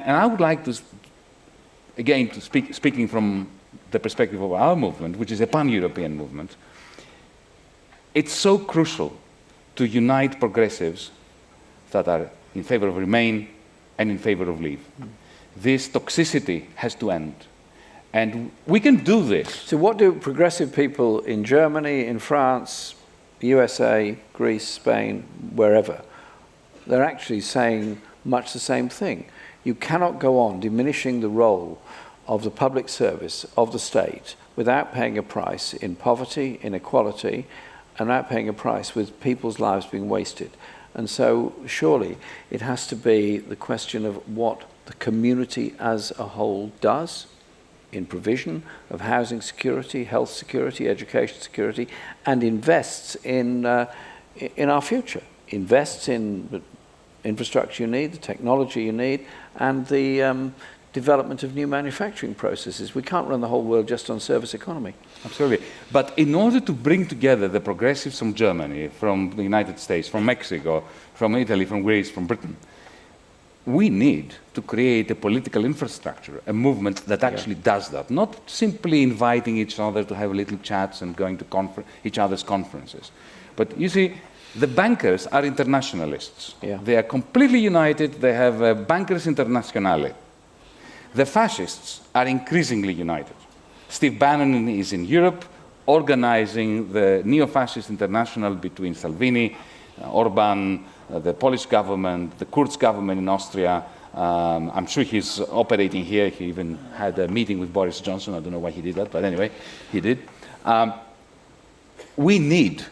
And I would like to, again, to speak, speaking from the perspective of our movement, which is a pan-European movement, it's so crucial to unite progressives that are in favor of remain and in favor of leave. Mm. This toxicity has to end. And we can do this. So what do progressive people in Germany, in France, USA, Greece, Spain, wherever, they're actually saying much the same thing. You cannot go on diminishing the role of the public service, of the state, without paying a price in poverty, inequality, and without paying a price with people's lives being wasted. And so surely it has to be the question of what the community as a whole does in provision of housing security, health security, education security, and invests in, uh, in our future, invests in infrastructure you need, the technology you need, and the um, development of new manufacturing processes. We can't run the whole world just on service economy. Absolutely. But in order to bring together the progressives from Germany, from the United States, from Mexico, from Italy, from Greece, from Britain, we need to create a political infrastructure, a movement that actually yeah. does that, not simply inviting each other to have little chats and going to each other's conferences. But you see, the bankers are internationalists. Yeah. They are completely united. They have a bankers internationale. The fascists are increasingly united. Steve Bannon is in Europe organizing the neo-fascist international between Salvini, uh, Orban, uh, the Polish government, the Kurz government in Austria. Um, I'm sure he's operating here. He even had a meeting with Boris Johnson. I don't know why he did that, but anyway, he did. Um, we need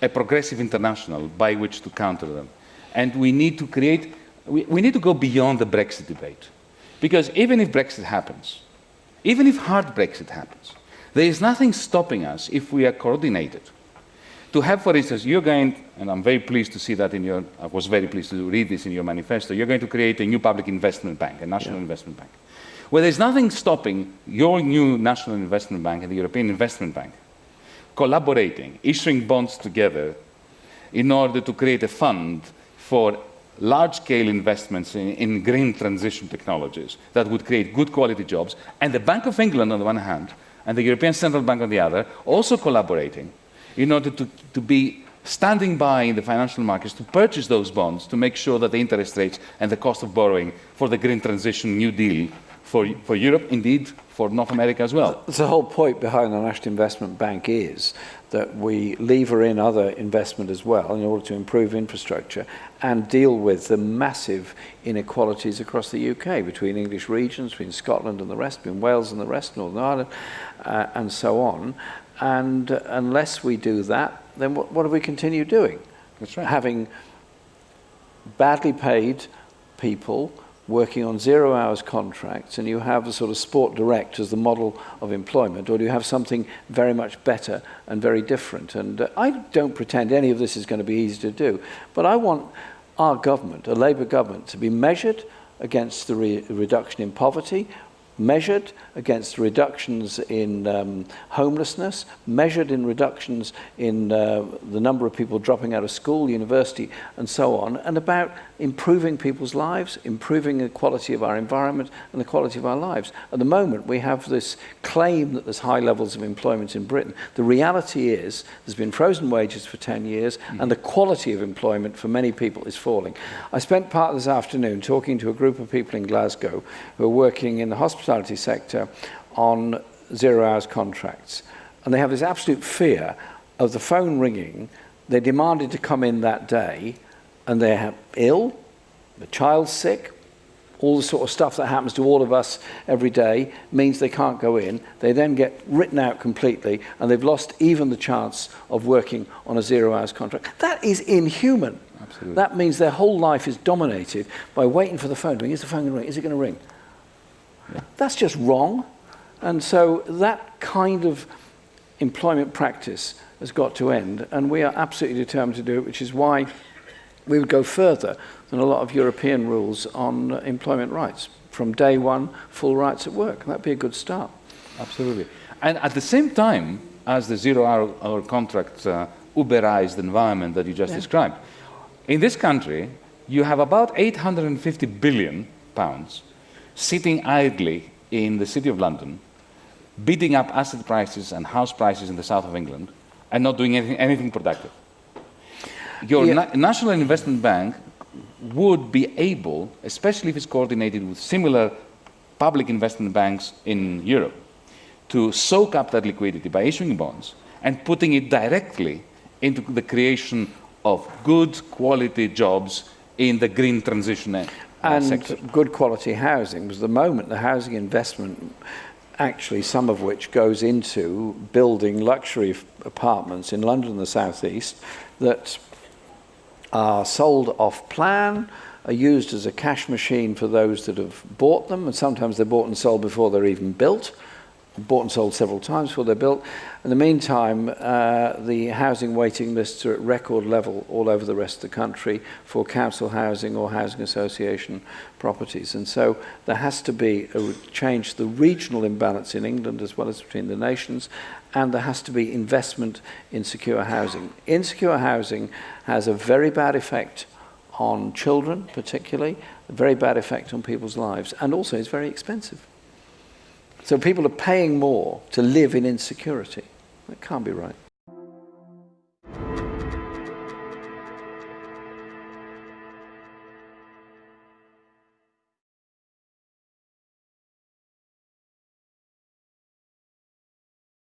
a progressive international by which to counter them. And we need to create, we, we need to go beyond the Brexit debate. Because even if Brexit happens, even if hard Brexit happens, there is nothing stopping us if we are coordinated. To have, for instance, you're going, and I'm very pleased to see that in your, I was very pleased to read this in your manifesto, you're going to create a new public investment bank, a national yeah. investment bank. Well, there's nothing stopping your new national investment bank and the European Investment Bank collaborating, issuing bonds together in order to create a fund for large-scale investments in, in, green transition technologies that would create good quality jobs, and the Bank of England on the one hand, and the European Central Bank on the other, also collaborating in order to, to be standing by in the financial markets to purchase those bonds to make sure that the interest rates and the cost of borrowing for the green transition New Deal for, for Europe, indeed for North America as well. The whole point behind the National Investment Bank is that we lever in other investment as well in order to improve infrastructure and deal with the massive inequalities across the UK between English regions, between Scotland and the rest, between Wales and the rest, Northern Ireland, uh, and so on. And uh, unless we do that, then what, what do we continue doing? That's right. Having badly paid people working on zero hours contracts and you have a sort of sport direct as the model of employment or do you have something very much better and very different? And uh, I don't pretend any of this is going to be easy to do but I want our government a Labour government to be measured against the re reduction in poverty measured against reductions in um, homelessness, measured in reductions in uh, the number of people dropping out of school, university, and so on, and about improving people's lives, improving the quality of our environment and the quality of our lives. At the moment, we have this claim that there's high levels of employment in Britain. The reality is there's been frozen wages for 10 years, mm. and the quality of employment for many people is falling. I spent part of this afternoon talking to a group of people in Glasgow who are working in the hospitality sector on zero hours contracts. And they have this absolute fear of the phone ringing. They demanded to come in that day and they're ill, the child's sick, all the sort of stuff that happens to all of us every day means they can't go in. They then get written out completely and they've lost even the chance of working on a zero hours contract. That is inhuman. Absolutely. That means their whole life is dominated by waiting for the phone to ring. Is the phone going to ring? Is it going to ring? Yeah. That's just wrong. And so that kind of employment practice has got to end, and we are absolutely determined to do it, which is why we would go further than a lot of European rules on employment rights. From day one, full rights at work. That'd be a good start. Absolutely. And at the same time, as the zero-hour hour contract uh, Uberized environment that you just yeah. described, in this country, you have about 850 billion pounds sitting idly in the City of London, bidding up asset prices and house prices in the south of England, and not doing anything, anything productive. Your Yeah. na- National Investment Bank would be able, especially if it's coordinated with similar public investment banks in Europe, to soak up that liquidity by issuing bonds and putting it directly into the creation of good quality jobs in the green transition and sector. good quality housing because at the moment the housing investment actually some of which goes into building luxury apartments in London and the southeast that are sold off plan are used as a cash machine for those that have bought them and sometimes they're bought and sold before they're even built bought and sold several times before they're built. In the meantime, uh, the housing waiting lists are at record level all over the rest of the country for council housing or housing association properties. And so there has to be a change to the regional imbalance in England as well as between the nations, and there has to be investment in secure housing. Insecure housing has a very bad effect on children particularly, a very bad effect on people's lives, and also it's very expensive. So people are paying more to live in insecurity. That can't be right.